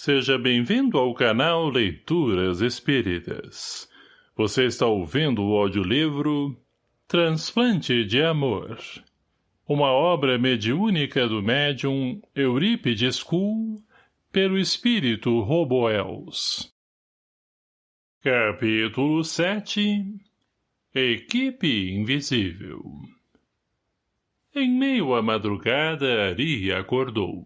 Seja bem-vindo ao canal Leituras Espíritas. Você está ouvindo o audiolivro Transplante de Amor. Uma obra mediúnica do médium Eurípides Kuhl pelo espírito Roboels. Capítulo 7 Equipe Invisível Em meio à madrugada, Ari acordou.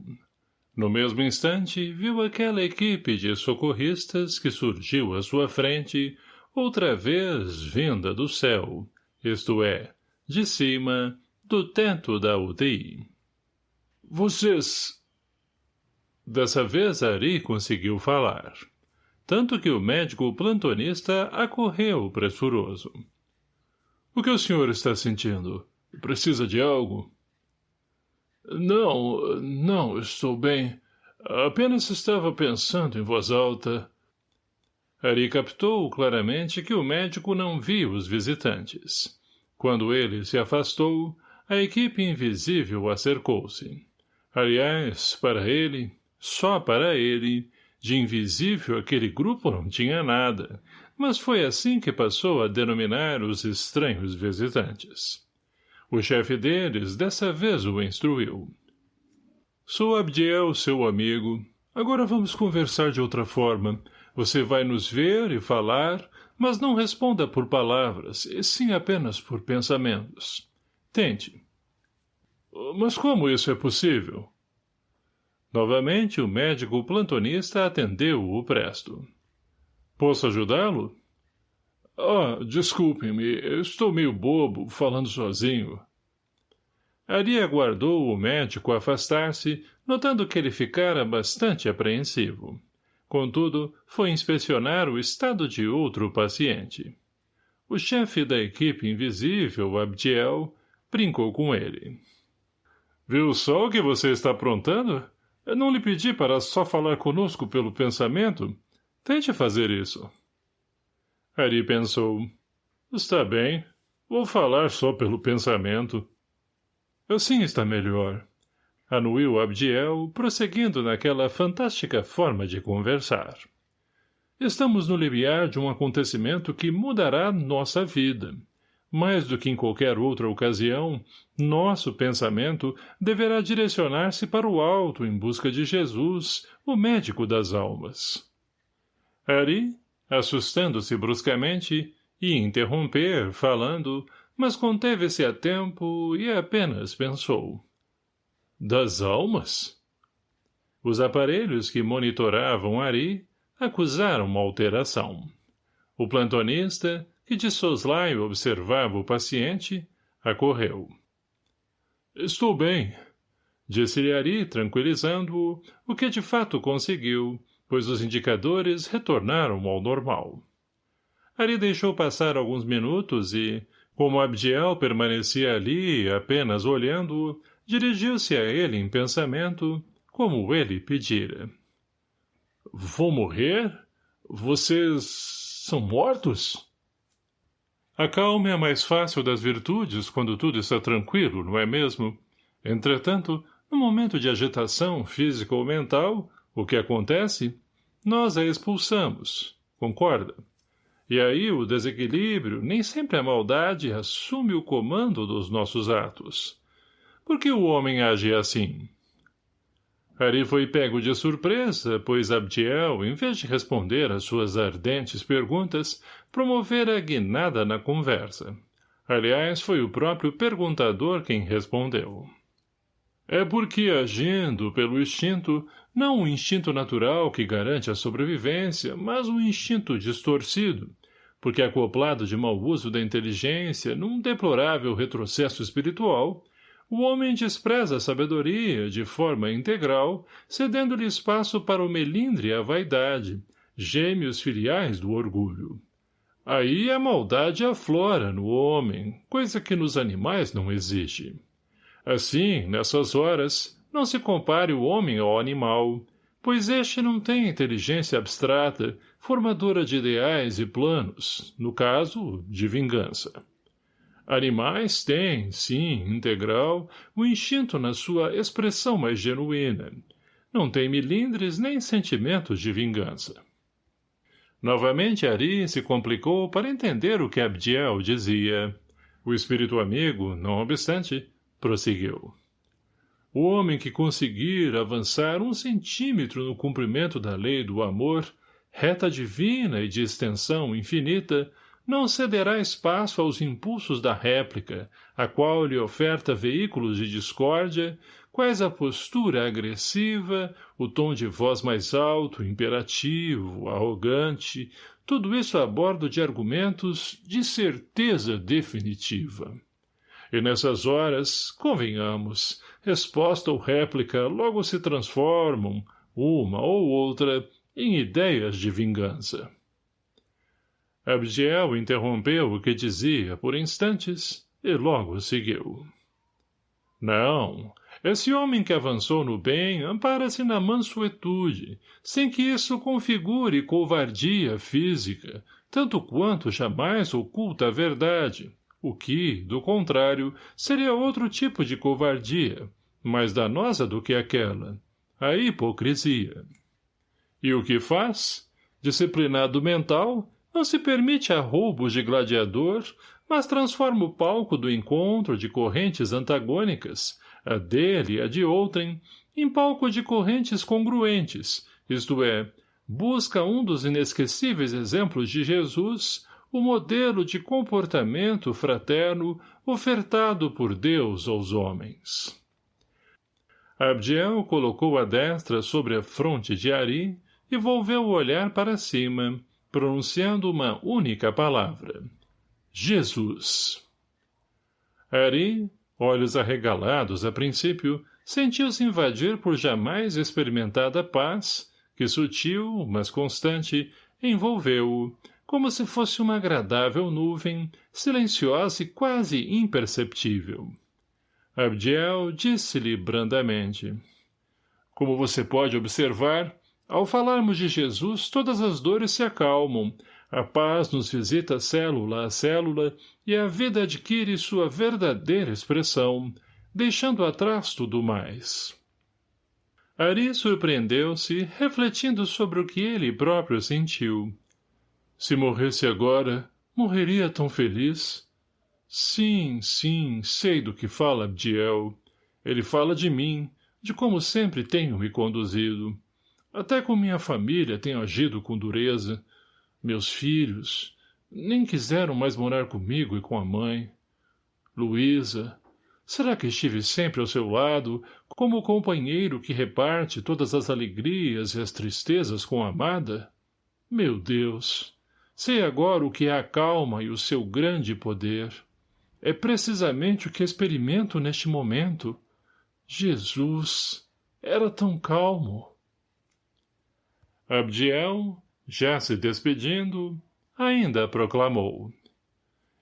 No mesmo instante, viu aquela equipe de socorristas que surgiu à sua frente, outra vez vinda do céu, isto é, de cima, do teto da UTI. Vocês... Dessa vez Ari conseguiu falar. Tanto que o médico plantonista acorreu pressuroso. O que o senhor está sentindo? Precisa de algo? Não, não, estou bem. Apenas estava pensando em voz alta. Ari captou claramente que o médico não viu os visitantes. Quando ele se afastou, a equipe invisível acercou-se. Aliás, para ele, só para ele, de invisível aquele grupo não tinha nada, mas foi assim que passou a denominar os estranhos visitantes. O chefe deles dessa vez o instruiu. Sou Abdiel, seu amigo. Agora vamos conversar de outra forma. Você vai nos ver e falar, mas não responda por palavras, e sim apenas por pensamentos. Tente. Mas como isso é possível? Novamente, o médico plantonista atendeu-o presto. Posso ajudá-lo? Ah, desculpe-me, estou meio bobo, falando sozinho. Ari aguardou o médico afastar-se, notando que ele ficara bastante apreensivo. Contudo, foi inspecionar o estado de outro paciente. O chefe da equipe invisível, Abdiel, brincou com ele. Viu só o que você está aprontando? Eu não lhe pedi para só falar conosco pelo pensamento. Tente fazer isso. Ari pensou. Está bem. Vou falar só pelo pensamento. Assim está melhor. Anuiu Abdiel, prosseguindo naquela fantástica forma de conversar. Estamos no limiar de um acontecimento que mudará nossa vida. Mais do que em qualquer outra ocasião, nosso pensamento deverá direcionar-se para o alto em busca de Jesus, o médico das almas. Ari, assustando-se bruscamente, ia interromper, falando, mas conteve-se a tempo e apenas pensou. Das almas? Os aparelhos que monitoravam Ari acusaram uma alteração. O plantonista, que de soslaio observava o paciente, acorreu. — Estou bem, disse-lhe Ari, tranquilizando-o, o que de fato conseguiu, pois os indicadores retornaram ao normal. Ari deixou passar alguns minutos e, como Abdiel permanecia ali, apenas olhando-o, dirigiu-se a ele em pensamento, como ele pedira. — Vou morrer? Vocês são mortos? A calma é a mais fácil das virtudes quando tudo está tranquilo, não é mesmo? Entretanto, no momento de agitação física ou mental, o que acontece? Nós a expulsamos. Concorda? E aí o desequilíbrio, nem sempre a maldade, assume o comando dos nossos atos. Por que o homem age assim? Ari foi pego de surpresa, pois Abdiel, em vez de responder às suas ardentes perguntas, promovera guinada na conversa. Aliás, foi o próprio perguntador quem respondeu. É porque, agindo pelo instinto, não o instinto natural que garante a sobrevivência, mas um instinto distorcido, porque acoplado de mau uso da inteligência num deplorável retrocesso espiritual, o homem despreza a sabedoria de forma integral, cedendo-lhe espaço para o melindre e a vaidade, gêmeos filiais do orgulho. Aí a maldade aflora no homem, coisa que nos animais não existe. Assim, nessas horas, não se compare o homem ao animal, pois este não tem inteligência abstrata, formadora de ideais e planos, no caso, de vingança. Animais têm, sim, integral, o instinto na sua expressão mais genuína, não tem milindres nem sentimentos de vingança. Novamente Ari se complicou para entender o que Abdiel dizia. O espírito amigo, não obstante, prosseguiu. O homem que conseguir avançar um centímetro no cumprimento da lei do amor, reta divina e de extensão infinita, não cederá espaço aos impulsos da réplica, a qual lhe oferta veículos de discórdia, quais a postura agressiva, o tom de voz mais alto, imperativo, arrogante, tudo isso a bordo de argumentos de certeza definitiva. E nessas horas, convenhamos, resposta ou réplica logo se transformam, uma ou outra, em ideias de vingança. Abdiel interrompeu o que dizia por instantes e logo seguiu. Não, esse homem que avançou no bem ampara-se na mansuetude, sem que isso configure covardia física, tanto quanto jamais oculta a verdade, o que, do contrário, seria outro tipo de covardia, mais danosa do que aquela, a hipocrisia. E o que faz? Disciplinado mental, não se permite arroubos de gladiador, mas transforma o palco do encontro de correntes antagônicas, a dele e a de outrem, em palco de correntes congruentes, isto é, busca um dos inesquecíveis exemplos de Jesus, o modelo de comportamento fraterno ofertado por Deus aos homens. Abdiel colocou a destra sobre a fronte de Ari e volveu o olhar para cima, pronunciando uma única palavra. Jesus. Ari, olhos arregalados a princípio, sentiu-se invadir por jamais experimentada paz, que sutil, mas constante, envolveu-o, como se fosse uma agradável nuvem, silenciosa e quase imperceptível. Abdiel disse-lhe brandamente. Como você pode observar, ao falarmos de Jesus, todas as dores se acalmam, a paz nos visita célula a célula e a vida adquire sua verdadeira expressão, deixando atrás tudo mais. Ari surpreendeu-se, refletindo sobre o que ele próprio sentiu. Se morresse agora, morreria tão feliz? Sim, sim, sei do que fala Abdiel. Ele fala de mim, de como sempre tenho me conduzido. Até com minha família tenho agido com dureza. Meus filhos nem quiseram mais morar comigo e com a mãe. Luísa, será que estive sempre ao seu lado, como o companheiro que reparte todas as alegrias e as tristezas com a amada? Meu Deus! Sei agora o que é a calma e o seu grande poder. É precisamente o que experimento neste momento. Jesus! Era tão calmo! Abdiel, já se despedindo, ainda proclamou.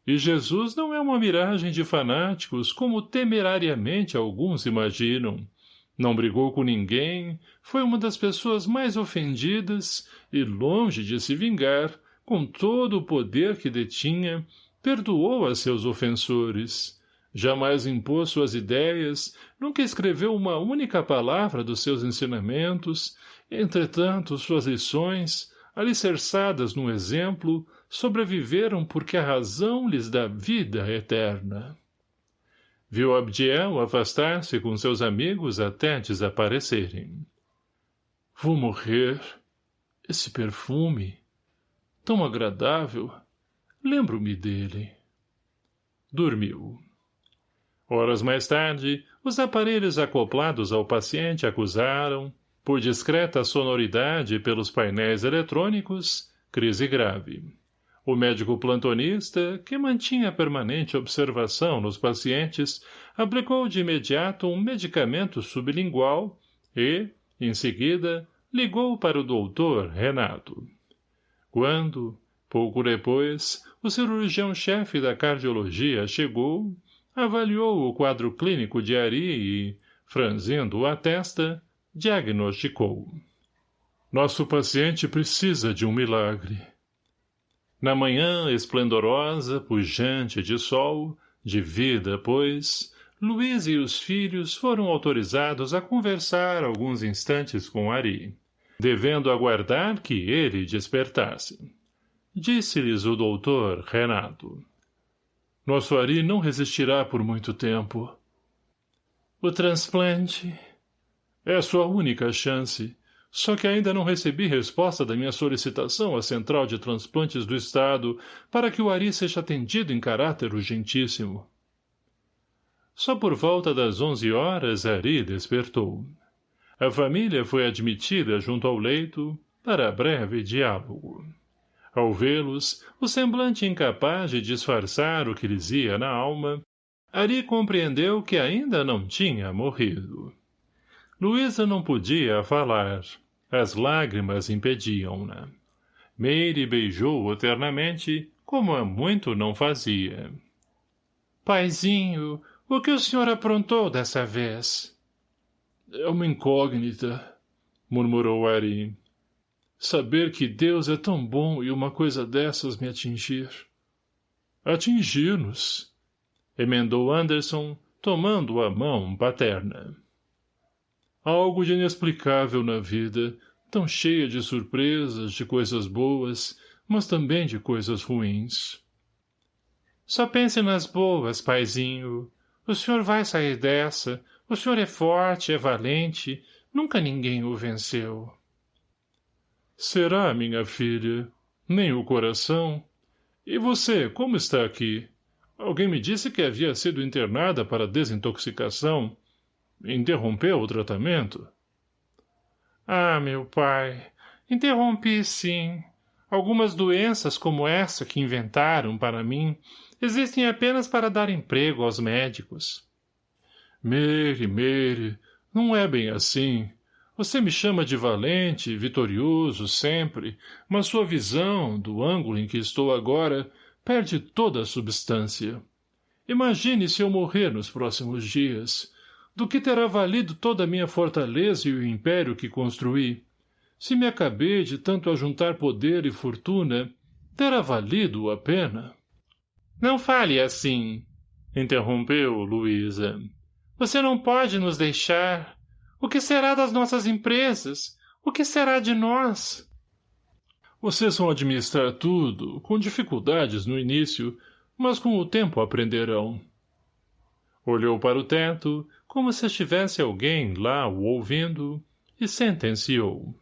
E Jesus não é uma miragem de fanáticos, como temerariamente alguns imaginam. Não brigou com ninguém, foi uma das pessoas mais ofendidas e, longe de se vingar, com todo o poder que detinha, perdoou a seus ofensores. Jamais impôs suas ideias, nunca escreveu uma única palavra dos seus ensinamentos, Entretanto, suas lições, alicerçadas no exemplo, sobreviveram porque a razão lhes dá vida eterna. Viu Abdiel afastar-se com seus amigos até desaparecerem. Vou morrer. Esse perfume, tão agradável, lembro-me dele. Dormiu. Horas mais tarde, os aparelhos acoplados ao paciente acusaram, por discreta sonoridade pelos painéis eletrônicos, crise grave. O médico plantonista, que mantinha permanente observação nos pacientes, aplicou de imediato um medicamento sublingual e, em seguida, ligou para o doutor Renato. Quando, pouco depois, o cirurgião-chefe da cardiologia chegou, avaliou o quadro clínico de Ari e, franzindo a testa, diagnosticou. Nosso paciente precisa de um milagre. Na manhã esplendorosa, pujante de sol, de vida, pois, Luiz e os filhos foram autorizados a conversar alguns instantes com Ari, devendo aguardar que ele despertasse. Disse-lhes o doutor Renato. Nosso Ari não resistirá por muito tempo. O transplante é sua única chance, só que ainda não recebi resposta da minha solicitação à Central de Transplantes do Estado para que o Ari seja atendido em caráter urgentíssimo. Só por volta das onze horas Ari despertou. A família foi admitida junto ao leito para breve diálogo. Ao vê-los, o semblante incapaz de disfarçar o que lhes ia na alma, Ari compreendeu que ainda não tinha morrido. Luísa não podia falar. As lágrimas impediam-na. Meire beijou-o ternamente, como há muito não fazia. — Paizinho, o que o senhor aprontou dessa vez? — É uma incógnita, murmurou Ari. Saber que Deus é tão bom e uma coisa dessas me atingir. Atingir-nos, emendou Anderson, tomando a mão paterna. Algo de inexplicável na vida, tão cheia de surpresas, de coisas boas, mas também de coisas ruins. Só pense nas boas, paizinho. O senhor vai sair dessa. O senhor é forte, é valente. Nunca ninguém o venceu. Será, minha filha? Nem o coração? E você, como está aqui? Alguém me disse que havia sido internada para desintoxicação. Interrompeu o tratamento? Ah, meu pai, interrompi sim. Algumas doenças como essa que inventaram para mim existem apenas para dar emprego aos médicos. Mere, Mere, não é bem assim. Você me chama de valente, vitorioso, sempre, mas sua visão, do ângulo em que estou agora, perde toda a substância. Imagine se eu morrer nos próximos dias do que terá valido toda a minha fortaleza e o império que construí? Se me acabei de tanto ajuntar poder e fortuna, terá valido a pena? Não fale assim, interrompeu Luísa. Você não pode nos deixar. O que será das nossas empresas? O que será de nós? Vocês vão administrar tudo, com dificuldades no início, mas com o tempo aprenderão. Olhou para o teto, como se estivesse alguém lá o ouvindo, e sentenciou.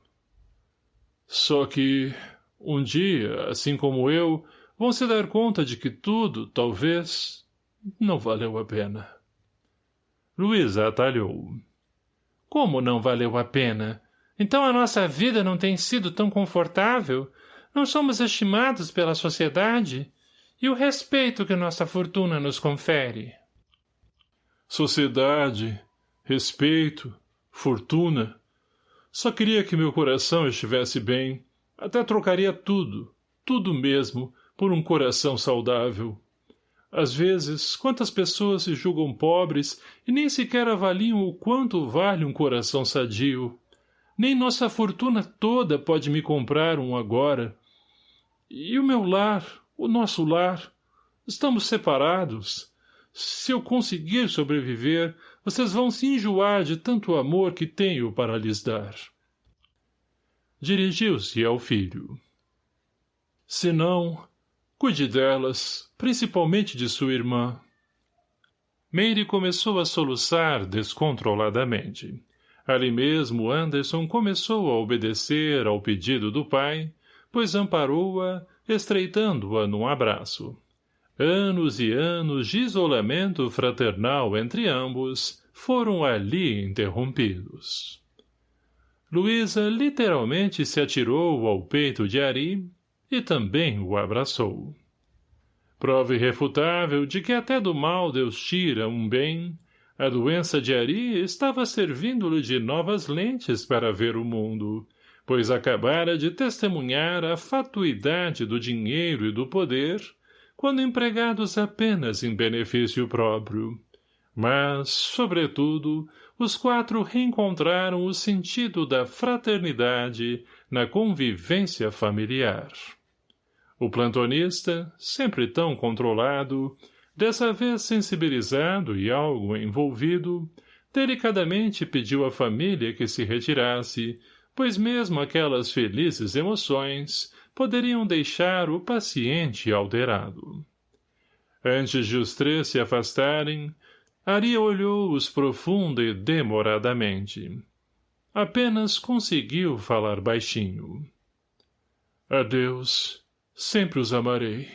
Só que, um dia, assim como eu, vão se dar conta de que tudo, talvez, não valeu a pena. Luísa atalhou. Como não valeu a pena? Então a nossa vida não tem sido tão confortável? Não somos estimados pela sociedade? E o respeito que nossa fortuna nos confere? sociedade, respeito, fortuna. Só queria que meu coração estivesse bem. Até trocaria tudo, tudo mesmo, por um coração saudável. Às vezes, quantas pessoas se julgam pobres e nem sequer avaliam o quanto vale um coração sadio. Nem nossa fortuna toda pode me comprar um agora. E o meu lar, o nosso lar, estamos separados. Se eu conseguir sobreviver, vocês vão se enjoar de tanto amor que tenho para lhes dar. Dirigiu-se ao filho. Se não, cuide delas, principalmente de sua irmã. Meire começou a soluçar descontroladamente. Ali mesmo Anderson começou a obedecer ao pedido do pai, pois amparou-a, estreitando-a num abraço. Anos e anos de isolamento fraternal entre ambos foram ali interrompidos. Luísa literalmente se atirou ao peito de Ari e também o abraçou. Prova irrefutável de que até do mal Deus tira um bem, a doença de Ari estava servindo-lhe de novas lentes para ver o mundo, pois acabara de testemunhar a fatuidade do dinheiro e do poder quando empregados apenas em benefício próprio. Mas, sobretudo, os quatro reencontraram o sentido da fraternidade na convivência familiar. O plantonista, sempre tão controlado, Dessa vez sensibilizado e algo envolvido, delicadamente pediu à família que se retirasse, pois mesmo aquelas felizes emoções poderiam deixar o paciente alterado. Antes de os três se afastarem, Ari olhou-os profunda e demoradamente. Apenas conseguiu falar baixinho. Adeus. Sempre os amarei.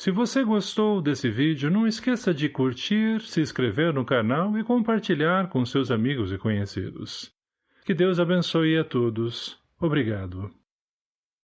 Se você gostou desse vídeo, não esqueça de curtir, se inscrever no canal e compartilhar com seus amigos e conhecidos. Que Deus abençoe a todos. Obrigado.